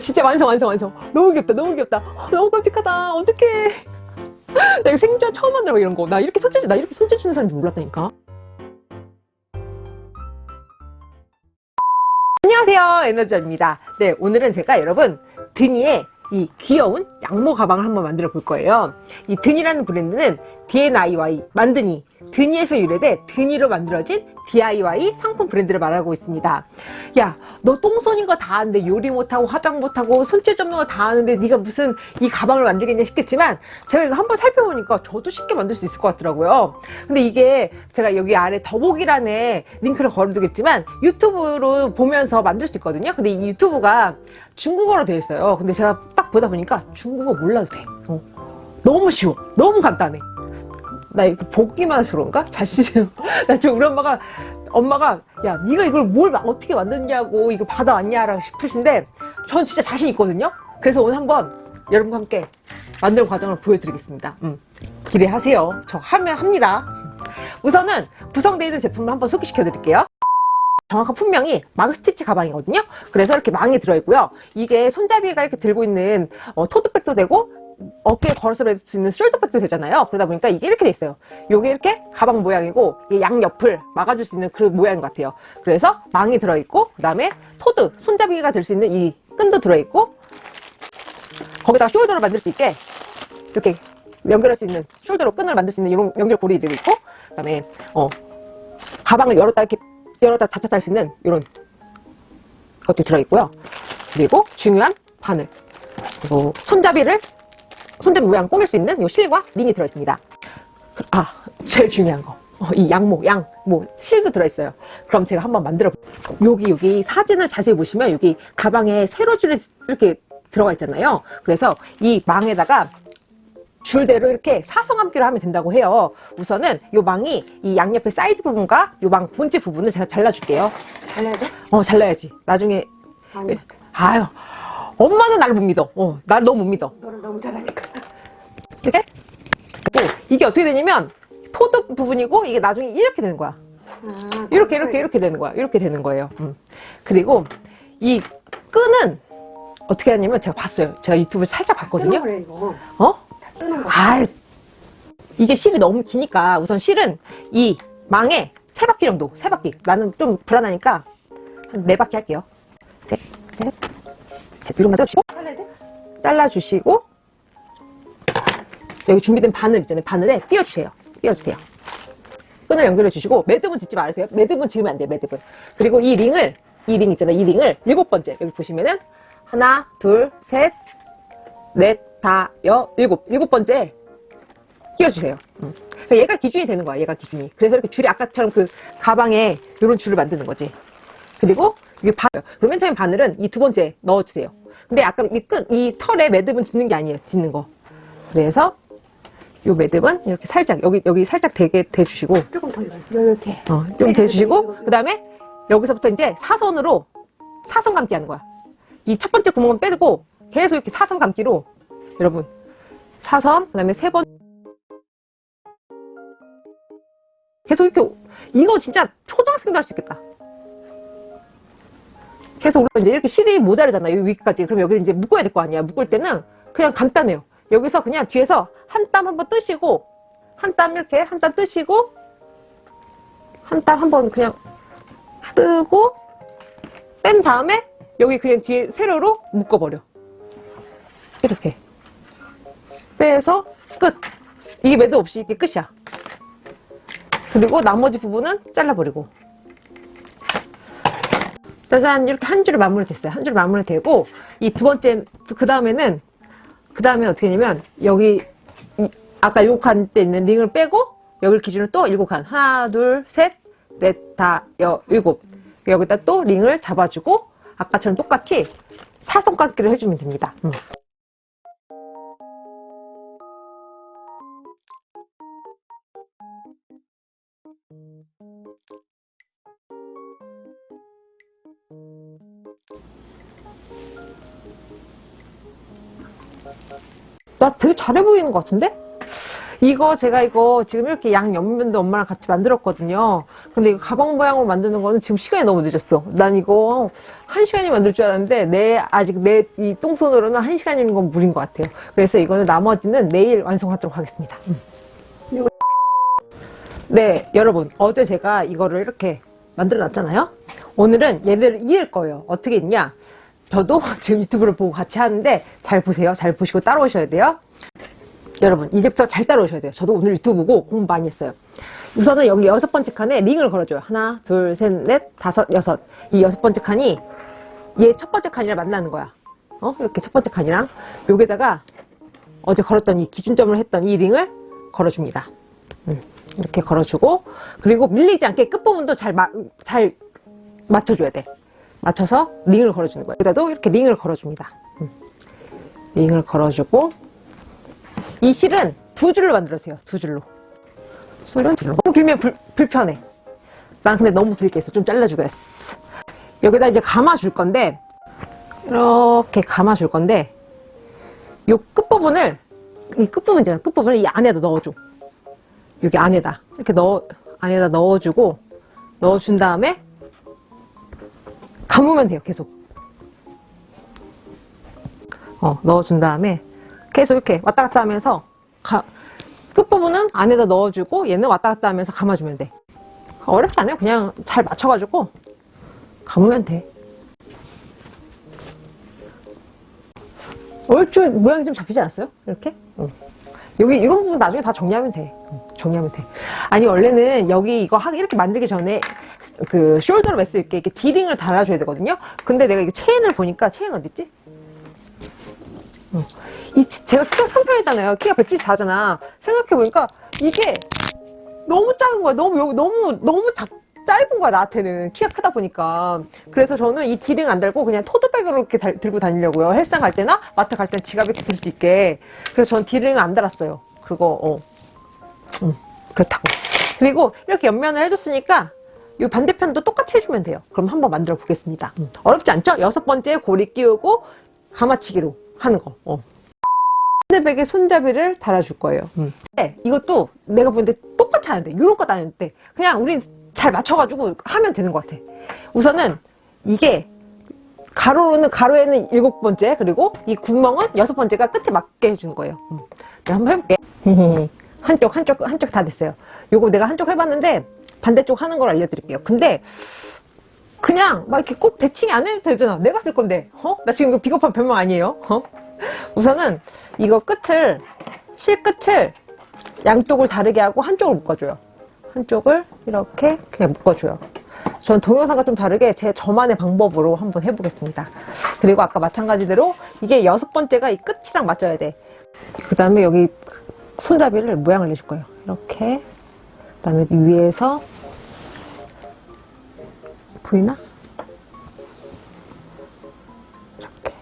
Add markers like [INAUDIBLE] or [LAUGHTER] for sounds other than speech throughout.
진짜 완성 완성 완성. 너무 귀엽다 너무 귀엽다. 어, 너무 깜찍하다. 어떡해. 나 이거 생전 처음 만들어 이런 거. 나 이렇게 손재주 나 이렇게 손재주 주는 사람인지 몰랐다니까. 안녕하세요 에너지입니다. 네 오늘은 제가 여러분 드니에 이 귀여운 양모 가방을 한번 만들어 볼 거예요. 이 드니라는 브랜드는 DNIY 만드니 드니에서 유래돼 드니로 만들어진 DIY 상품 브랜드를 말하고 있습니다. 야 너 똥손인 거 다 아는데 요리 못하고 화장 못하고 손재주 없는 거 다 아는데 네가 무슨 이 가방을 만들겠냐 싶겠지만 제가 이거 한번 살펴보니까 저도 쉽게 만들 수 있을 것 같더라고요. 근데 이게 제가 여기 아래 더보기란에 링크를 걸어두겠지만 유튜브로 보면서 만들 수 있거든요. 근데 이 유튜브가 중국어로 되어 있어요. 근데 제가 딱 보다 보니까 중국어 몰라도 돼. 어. 너무 쉬워. 너무 간단해 나 이렇게 보기만 해서 그런가? 자신은 나 지금 우리 엄마가 엄마가 야 네가 이걸 뭘 어떻게 만드냐고 이거 받아왔냐라고 싶으신데 전 진짜 자신 있거든요. 그래서 오늘 한번 여러분과 함께 만드는 과정을 보여드리겠습니다. 음, 기대하세요. 저 하면 합니다. 우선은 구성되어 있는 제품을 한번 소개시켜 드릴게요. 정확한 품명이 망 스티치 가방이거든요. 그래서 이렇게 망이 들어있고요. 이게 손잡이가 이렇게 들고 있는 어, 토트백도 되고 어깨에 걸어서 할수 있는 숄더백도 되잖아요. 그러다 보니까 이게 이렇게 돼 있어요. 요게 이렇게 가방 모양이고 양옆을 막아줄 수 있는 그 모양인 것 같아요. 그래서 망이 들어있고 그 다음에 토드 손잡이가 될 수 있는 이 끈도 들어있고 거기다가 숄더를 만들 수 있게 이렇게 연결할 수 있는 숄더로 끈을 만들 수 있는 이런 연결고리들이 있고 그 다음에 어 가방을 열었다 이렇게 열었다 닫혔다 할 수 있는 이런 것도 들어있고요. 그리고 중요한 바늘. 그리고 손잡이를 손잡이 모양 꾸밀 수 있는 이 실과 링이 들어있습니다. 아, 제일 중요한 거. 어, 이 양모, 양, 뭐, 실도 들어있어요. 그럼 제가 한번 만들어 볼게요. 여기, 여기 사진을 자세히 보시면 여기 가방에 세로줄이 이렇게 들어가 있잖아요. 그래서 이 망에다가 줄대로 이렇게 사성함기로 하면 된다고 해요. 우선은 이 망이 이 양옆의 사이드 부분과 이망 본체 부분을 제가 잘라줄게요. 잘라야 돼? 어, 잘라야지. 나중에. 아니, 아유, 엄마는 나를 못 믿어. 어, 나를 너무 못 믿어. 너는 너무 잘하니까. 이렇게? 그리고 이게 어떻게 되냐면 토드 부분이고 이게 나중에 이렇게 되는 거야. 아, 이렇게 이렇게 이렇게 되는 거야. 이렇게 되는 거예요. 음. 그리고 이 끈은 어떻게 하냐면 제가 봤어요. 제가 유튜브 살짝 봤거든요. 이거. 어? 다 뜨는 거. 아, 이게 실이 너무 기니까 우선 실은 이 망에 세 바퀴 정도, 세 바퀴. 나는 좀 불안하니까 한 네 바퀴 할게요. 셋, 셋, 셋. 이것만 잘라주시고, 잘라야 돼? 잘라주시고, 여기 준비된 바늘 있잖아요. 바늘에 띄워주세요. 띄워주세요. 끈을 연결해 주시고, 매듭은 짓지 말으세요. 매듭은 지으면 안 돼요, 매듭은. 그리고 이 링을, 이 링 있잖아요. 이 링을 일곱 번째, 여기 보시면은, 하나, 둘, 셋, 넷, 다, 여, 일곱. 일곱 번째 끼워주세요. 음. 그러니까 얘가 기준이 되는 거야, 얘가 기준이. 그래서 이렇게 줄이 아까처럼 그 가방에 이런 줄을 만드는 거지. 그리고 이게 바, 그러면 처음 바늘은 이 두 번째 넣어주세요. 근데 아까 이 끈, 이 털에 매듭은 짓는 게 아니에요, 짓는 거. 그래서 요 매듭은 이렇게 살짝, 여기, 여기 살짝 대게 대주시고, 조금 더. 이렇게. 어, 좀 대주시고, 그 다음에 여기서부터 이제 사선으로 사선 감기 하는 거야. 이 첫 번째 구멍은 빼고 계속 이렇게 사선 감기로 여러분 사선, 그 다음에 세 번 계속 이렇게 이거 진짜 초등학생도 할 수 있겠다. 계속 올라 이제 이렇게 실이 모자르잖아요. 여기 위까지. 그럼 여기를 이제 묶어야 될 거 아니야. 묶을 때는 그냥 간단해요. 여기서 그냥 뒤에서 한 땀 한번 뜨시고 한 땀 이렇게 한 땀 뜨시고 한 땀 한번 그냥 뜨고 뺀 다음에 여기 그냥 뒤에 세로로 묶어버려. 이렇게 빼서 끝. 이게 매듭 없이 이게 끝이야. 그리고 나머지 부분은 잘라버리고. 짜잔 이렇게 한 줄을 마무리 됐어요. 한 줄 마무리 되고 이 두 번째 그 다음에는 그 다음에 어떻게 하냐면 여기 이- 아까 일곱 칸 때 있는 링을 빼고 여기를 기준으로 또 일곱 칸 하나 둘 셋 넷 다 여 일곱 여기다 또 링을 잡아주고 아까처럼 똑같이 사선깎기를 해주면 됩니다. 음. 나 되게 잘해 보이는 것 같은데? 이거 제가 이거 지금 이렇게 양 옆면도 엄마랑 같이 만들었거든요. 근데 이거 가방 모양으로 만드는 거는 지금 시간이 너무 늦었어. 난 이거 한 시간이 만들 줄 알았는데 내 아직 내 이 똥손으로는 한 시간이는 건 무리인 것 같아요. 그래서 이거는 나머지는 내일 완성하도록 하겠습니다. 음. 네, 여러분 어제 제가 이거를 이렇게 만들어 놨잖아요. 오늘은 얘들을 이을 거예요. 어떻게 있냐? 저도 [LAUGHS] 지금 유튜브를 보고 같이 하는데 잘 보세요. 잘 보시고 따라오셔야 돼요. 여러분 이제부터 잘 따라오셔야 돼요. 저도 오늘 유튜브 보고 공부 많이 했어요. 우선은 여기 여섯 번째 칸에 링을 걸어줘요. 하나, 둘, 셋, 넷, 다섯, 여섯. 이 여섯 번째 칸이 얘 첫 번째 칸이랑 만나는 거야. 어? 이렇게 첫 번째 칸이랑 여기다가 어제 걸었던 이 기준점을 했던 이 링을 걸어줍니다. 음, 이렇게 걸어주고 그리고 밀리지 않게 끝부분도 잘, 마, 잘 맞춰줘야 돼. 맞춰서 링을 걸어주는 거예요. 여기다도 이렇게 링을 걸어줍니다. 음. 링을 걸어주고 이 실은 두 줄로 만들어주세요. 두 줄로. 술은 들어. 너무 길면 불, 불편해. 난 근데 너무 길게 했어. 좀 잘라주겠어. 여기다 이제 감아줄 건데, 이렇게 감아줄 건데, 요 끝부분을, 이 끝부분 있잖아. 끝부분을 이 안에다 넣어줘. 여기 안에다. 이렇게 넣어, 안에다 넣어주고, 넣어준 다음에, 감으면 돼요. 계속. 어, 넣어준 다음에, 계속 이렇게 왔다 갔다 하면서, 가, 끝부분은 안에다 넣어주고 얘는 왔다 갔다 하면서 감아주면 돼. 어렵지 않아요. 그냥 잘 맞춰가지고 감으면 돼. 얼추 모양이 좀 잡히지 않았어요? 이렇게? 응. 여기 이런 부분 나중에 다 정리하면 돼. 응, 정리하면 돼. 아니 원래는 여기 이거 이렇게 만들기 전에 그 숄더로 맬수 있게 이렇게 디링을 달아줘야 되거든요. 근데 내가 이게 체인을 보니까 체인 어딨지? 이 치- 제가 키가 큰 편이잖아요. 키가 174잖아. 생각해보니까 이게 너무 작은 거야. 너무, 너무, 너무 작, 짧은 거야, 나한테는. 키가 크다 보니까. 그래서 저는 이 D링 안 달고 그냥 토트백으로 이렇게 달- 들고 다니려고요. 헬스장 갈 때나 마트 갈 때는 지갑 이렇게 들 수 있게. 그래서 전 D링을 안 달았어요. 그거, 어. 음, 그렇다고. 그리고 이렇게 옆면을 해줬으니까 이 반대편도 똑같이 해주면 돼요. 그럼 한번 만들어 보겠습니다. 음. 어렵지 않죠? 여섯 번째 고리 끼우고 가마치기로 하는 거. 어. 핸드백에 손잡이를 달아줄 거예요. 네, 이것도 내가 보는데 똑같이 하는데 이런 거 다녔는데 그냥 우린 잘 맞춰가지고 하면 되는 것 같아. 우선은 이게 가로는 가로에는 일곱 번째 그리고 이 구멍은 여섯 번째가 끝에 맞게 해주는 거예요. 음. 내가 한번 해볼게. [LAUGHS] 한쪽 한쪽 한쪽 다 됐어요. 요거 내가 한쪽 해봤는데 반대쪽 하는 걸 알려드릴게요. 근데 그냥 막 이렇게 꼭 대칭이 안 해도 되잖아. 내가 쓸 건데. 어? 나 지금 이거 비겁한 변명 아니에요. 어? 우선은 이거 끝을 실 끝을 양쪽을 다르게 하고 한쪽을 묶어줘요. 한쪽을 이렇게 그냥 묶어줘요. 전 동영상과 좀 다르게 제 저만의 방법으로 한번 해보겠습니다. 그리고 아까 마찬가지대로 이게 여섯 번째가 이 끝이랑 맞춰야 돼. 그 다음에 여기 손잡이를 모양을 내줄 거예요. 이렇게. 그 다음에 위에서 보이나? 이렇게.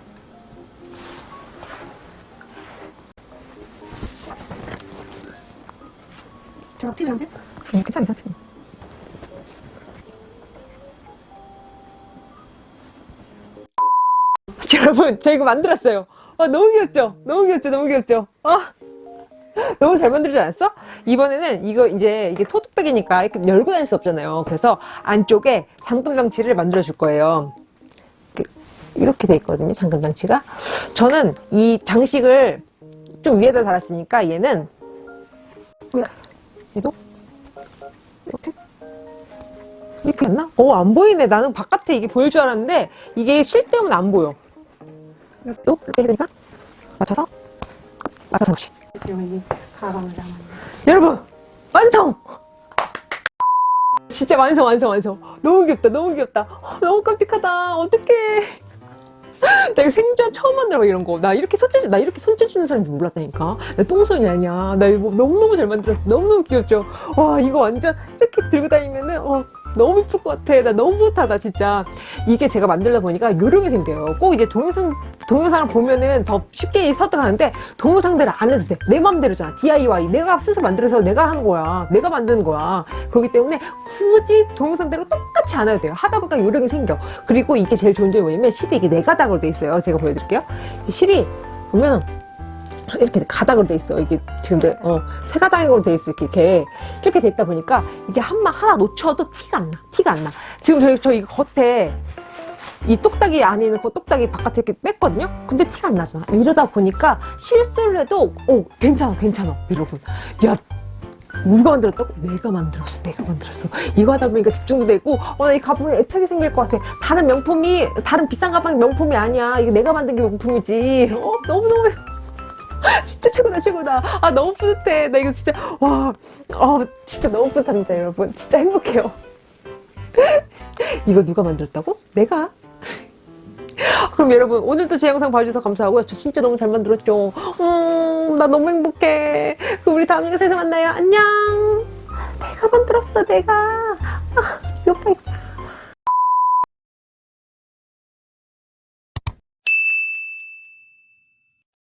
제가 튀는데? 응, 괜찮아, 괜찮아. 여러분, 저 이거 만들었어요. 아, 너무 귀엽죠? 너무 귀엽죠? 너무 귀엽죠? 아, [LAUGHS] 너무 잘 만들지 않았어? 이번에는 이거 이제 이게 토트백이니까 이렇게 열고 다닐 수 없잖아요. 그래서 안쪽에 잠금 장치를 만들어 줄 거예요. 이렇게, 이렇게 돼 있거든요. 잠금 장치가. 저는 이 장식을 좀 위에다 달았으니까 얘는 얘도 이렇게 이게 보였나? 어, 안 보이네. 나는 바깥에 이게 보일 줄 알았는데 이게 실 때문에 안 보여. 또 이렇게 해야 되니까 맞춰서 맞춰서 그렇지. 여러분 완성! 진짜 완성 완성 완성. 너무 귀엽다 너무 귀엽다. 어, 너무 깜찍하다. 어떡해. 나 이거 생전 처음 만들어봐 이런 거. 나 이렇게 손재주 나 이렇게 손재주 주는 사람인지 몰랐다니까. 나 똥손이 아니야. 나 이거 너무 너무 잘 만들었어. 너무 너무 귀엽죠. 와 이거 완전 이렇게 들고 다니면은 어 너무 예쁠 것 같아. 나 너무 좋다다 진짜. 이게 제가 만들다 보니까 요령이 생겨요. 꼭 이제 동영상 동영상을 보면은 더 쉽게 설득하는데 동영상대로 안 해도 돼. 내 맘대로잖아. DIY. 내가 스스로 만들어서 내가 하는 거야. 내가 만드는 거야. 그렇기 때문에 굳이 동영상대로 똑같이 안 해도 돼요. 하다 보니까 요령이 생겨. 그리고 이게 제일 좋은 점이 뭐냐면 실이 이게 네 가닥으로 돼 있어요. 제가 보여드릴게요. 이 실이 보면 이렇게 가닥으로 돼 있어. 이게 지금 내, 어, 세 가닥으로 돼 있어. 이렇게, 이렇게. 돼 있다 보니까 이게 한마 하나 놓쳐도 티가 안 나. 티가 안 나. 지금 저희, 저희 겉에 이 똑딱이 안에 있는 그 똑딱이 바깥에 이렇게 뺐거든요? 근데 티가 안 나잖아. 이러다 보니까 실수를 해도, 어, 괜찮아, 괜찮아. 여러분. 야, 누가 만들었다고? 내가 만들었어. 내가 만들었어. 이거 하다 보니까 집중도 되고, 어, 나 이 가방에 애착이 생길 것 같아. 다른 명품이, 다른 비싼 가방이 명품이 아니야. 이거 내가 만든 게 명품이지. 어, 너무너무. [LAUGHS] 진짜 최고다, 최고다. 아, 너무 뿌듯해. 나 이거 진짜, 와, 어, 진짜 너무 뿌듯합니다, 여러분. 진짜 행복해요. [LAUGHS] 이거 누가 만들었다고? 내가. [LAUGHS] 그럼 여러분 오늘도 제 영상 봐주셔서 감사하고요. 저 진짜 너무 잘 만들었죠. 음, 나 너무 행복해. 그럼 우리 다음 영상에서 만나요. 안녕. 내가 만들었어, 내가. 아, 이거.